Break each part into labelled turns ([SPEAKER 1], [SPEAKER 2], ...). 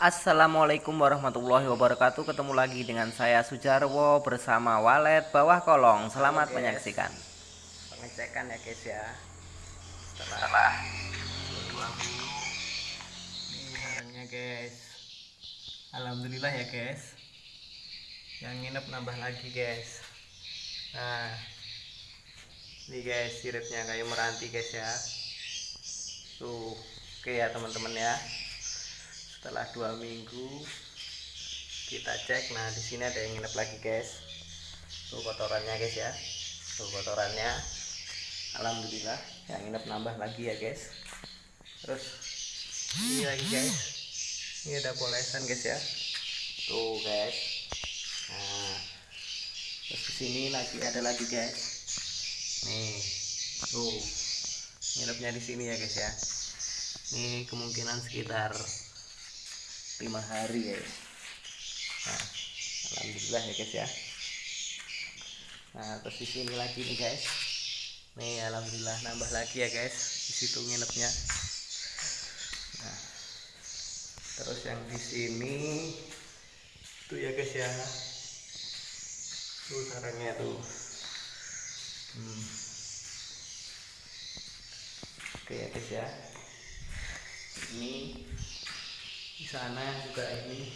[SPEAKER 1] Assalamualaikum warahmatullahi wabarakatuh. Ketemu lagi dengan saya Sujarwo bersama Walet Bawah Kolong. Selamat Halo, menyaksikan.
[SPEAKER 2] Pengecekan ya guys ya. Setelah dua minggu. Ini guys. Alhamdulillah ya guys. Yang nginep nambah lagi guys. Nah Ini guys siripnya kayu meranti guys ya. Tuh Oke ya teman-teman ya setelah dua minggu kita cek. Nah di sini ada yang nginep lagi guys. Tuh kotorannya guys ya. Tuh kotorannya. Alhamdulillah yang nginep nambah lagi ya guys. Terus ini lagi guys. Ini ada polesan guys ya. Tuh guys. Nah terus di sini lagi ada lagi guys. Nih tuh. Nginepnya di sini ya guys ya. Ini kemungkinan sekitar lima hari ya. Nah alhamdulillah ya guys ya. Nah terus di sini lagi nih guys. Nih alhamdulillah nambah lagi ya guys di situ nginepnya. Nah terus yang di sini tuh ya guys ya. Tuh sarangnya tuh. Hmm. oke ya guys ya. Ini di sana juga ini.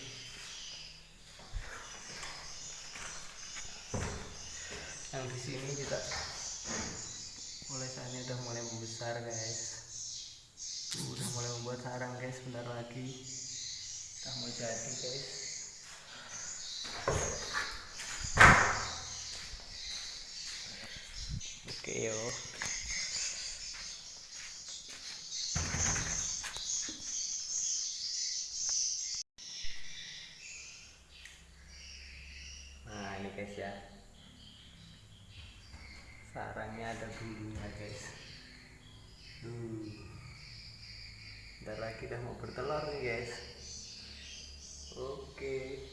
[SPEAKER 2] Yang di sini juga sana udah mulai membesar guys. Udah mulai membuat sarang guys sebentar lagi. Udah mau jadi guys. Oke yuk guys ya. Sarangnya ada bulunya guys. Tuh bentar lagi udah mau bertelur nih guys. Oke.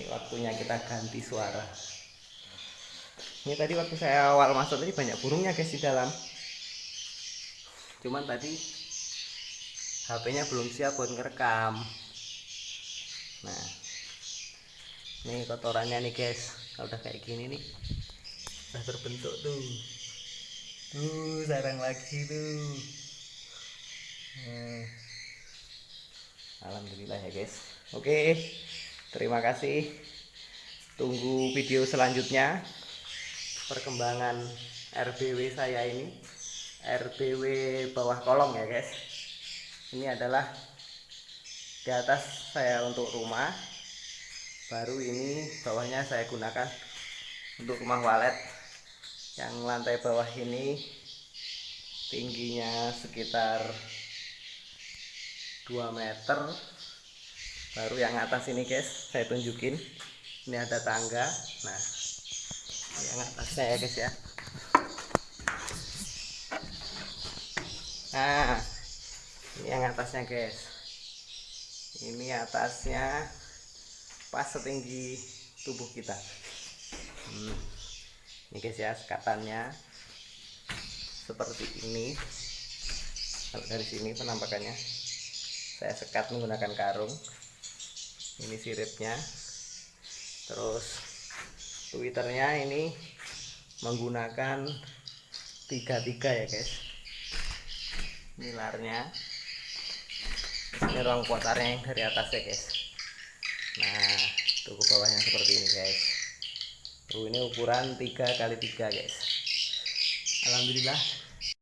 [SPEAKER 2] Ini waktunya kita ganti suara. Ini tadi waktu saya awal masuk tadi banyak burungnya guys di dalam. Cuman tadi HP-nya belum siap buat ngerekam. Nah ini kotorannya nih guys. Kalau udah kayak gini nih udah terbentuk tuh. Tuh sarang lagi tuh. Hmm. Alhamdulillah ya guys. Oke terima kasih. Tunggu video selanjutnya. Perkembangan RBW saya ini. RBW bawah kolong ya guys ini adalah di atas saya untuk rumah. Baru ini bawahnya saya gunakan untuk rumah walet. Yang lantai bawah ini tingginya sekitar 2 meter. Baru yang atas ini guys saya tunjukin. Ini ada tangga. Nah yang atasnya ya guys ya. Nah yang atasnya guys. Ini atasnya pas setinggi tubuh kita. Hmm. ini guys ya sekatannya seperti ini. Dari sini penampakannya saya sekat menggunakan karung. Ini siripnya. Terus twitternya ini menggunakan tiga tiga ya guys. Milarnya ini ruang kotarnya yang dari atas ya guys. Nah tuh ke bawahnya seperti ini guys. Tuh ini ukuran 3 kali 3 guys. Alhamdulillah